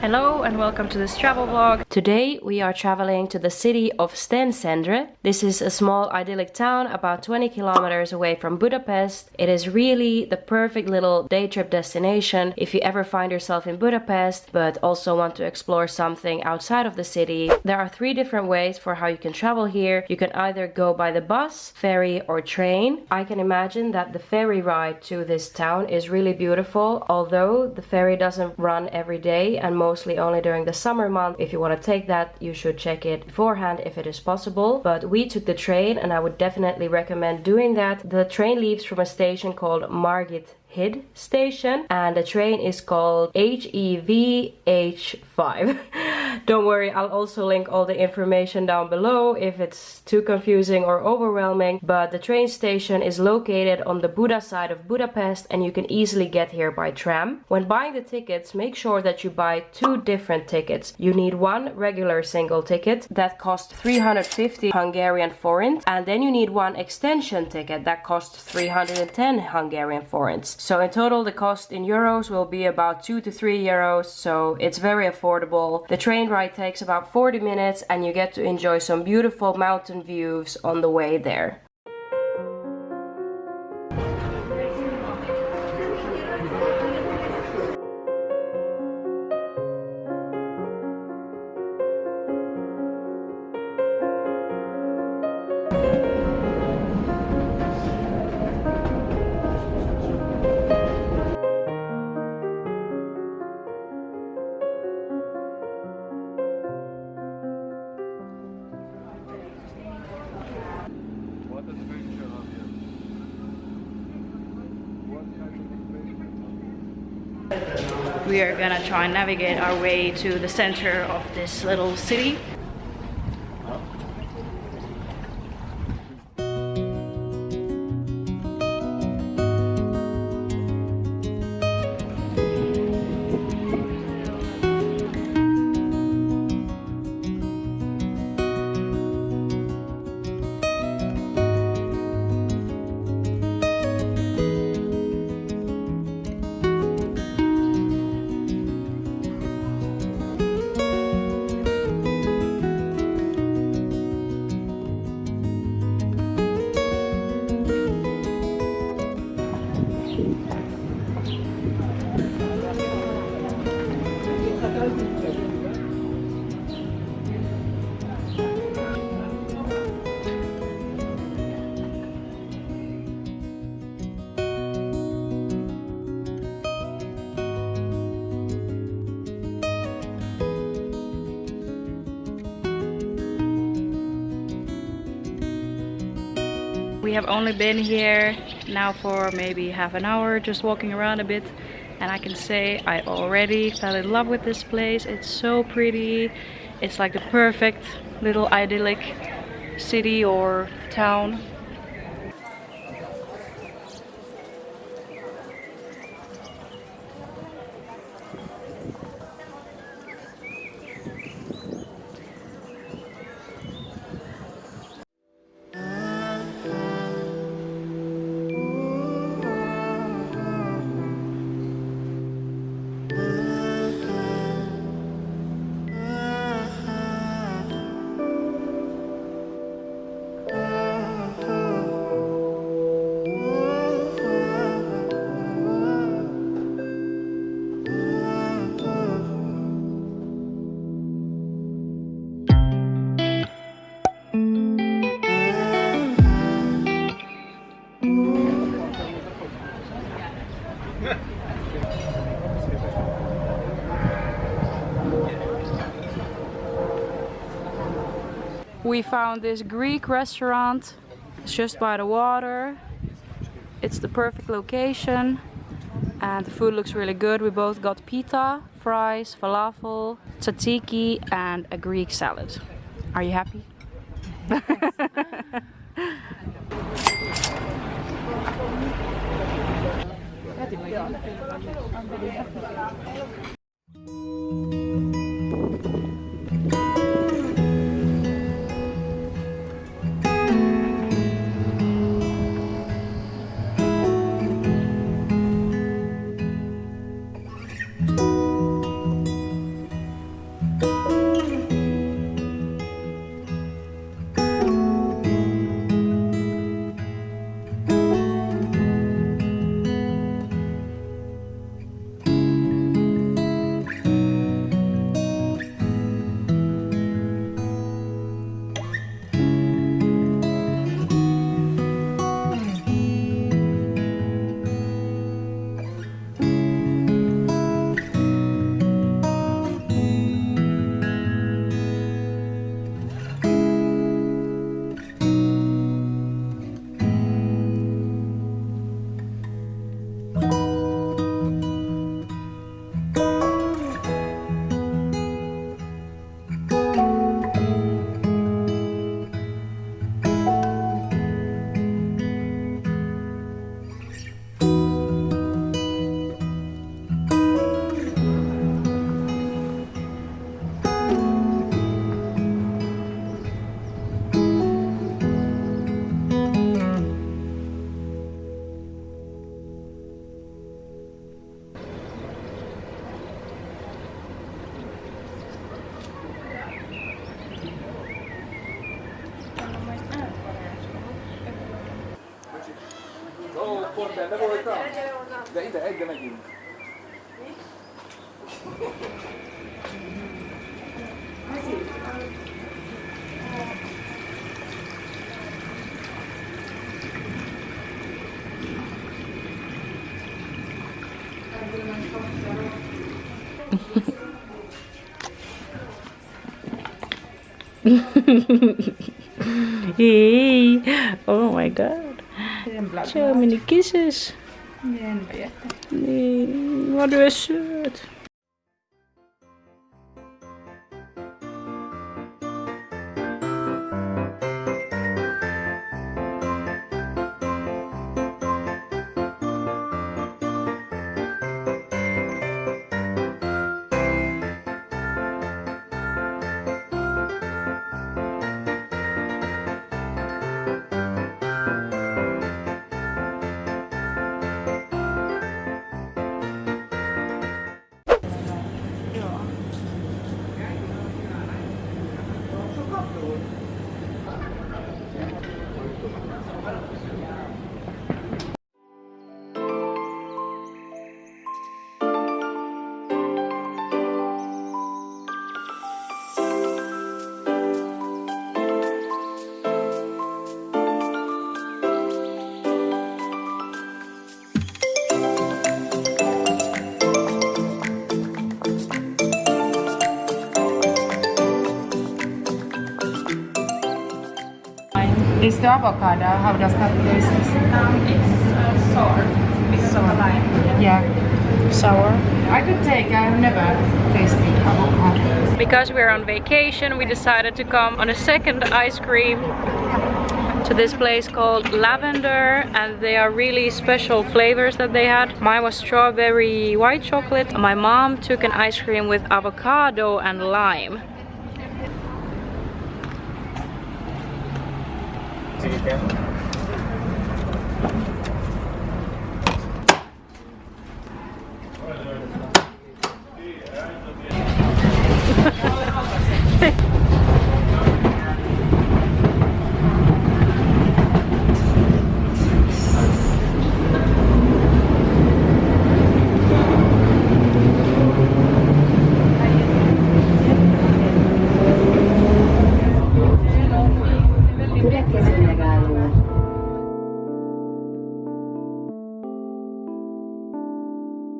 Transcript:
Hello and welcome to this travel vlog. Today we are traveling to the city of Szentendre. This is a small idyllic town about 20 kilometers away from Budapest. It is really the perfect little day trip destination if you ever find yourself in Budapest but also want to explore something outside of the city. There are three different ways for how you can travel here. You can either go by the bus, ferry or train. I can imagine that the ferry ride to this town is really beautiful although the ferry doesn't run every day and most mostly only during the summer month. If you want to take that, you should check it beforehand if it is possible. But we took the train and I would definitely recommend doing that. The train leaves from a station called Margit Hid station and the train is called HEVH5. Don't worry, I'll also link all the information down below if it's too confusing or overwhelming, but the train station is located on the Buda side of Budapest and you can easily get here by tram. When buying the tickets, make sure that you buy two different tickets. You need one regular single ticket that costs 350 Hungarian forints and then you need one extension ticket that costs 310 Hungarian forints. So in total the cost in euros will be about 2 to 3 euros, so it's very affordable. The train ride takes about 40 minutes and you get to enjoy some beautiful mountain views on the way there. We are gonna try and navigate our way to the center of this little city we have only been here now for maybe half an hour just walking around a bit and I can say I already fell in love with this place. It's so pretty. It's like the perfect little idyllic city or town We found this Greek restaurant. It's just by the water. It's the perfect location. And the food looks really good. We both got pita, fries, falafel, tzatziki and a Greek salad. Are you happy? Pont benne voltam? De ide, egyre megyünk. Hey. Oh my god. Zo, mini kiezers. Nee, nee. Nee, wat is shirt. Is the avocado, how does that taste? Um, It's uh, sour because of the lime. Yeah. Sour. I could take, I've never tasted avocado. Because we're on vacation, we decided to come on a second ice cream to this place called Lavender and they are really special flavors that they had. Mine was strawberry white chocolate. My mom took an ice cream with avocado and lime. Obrigado.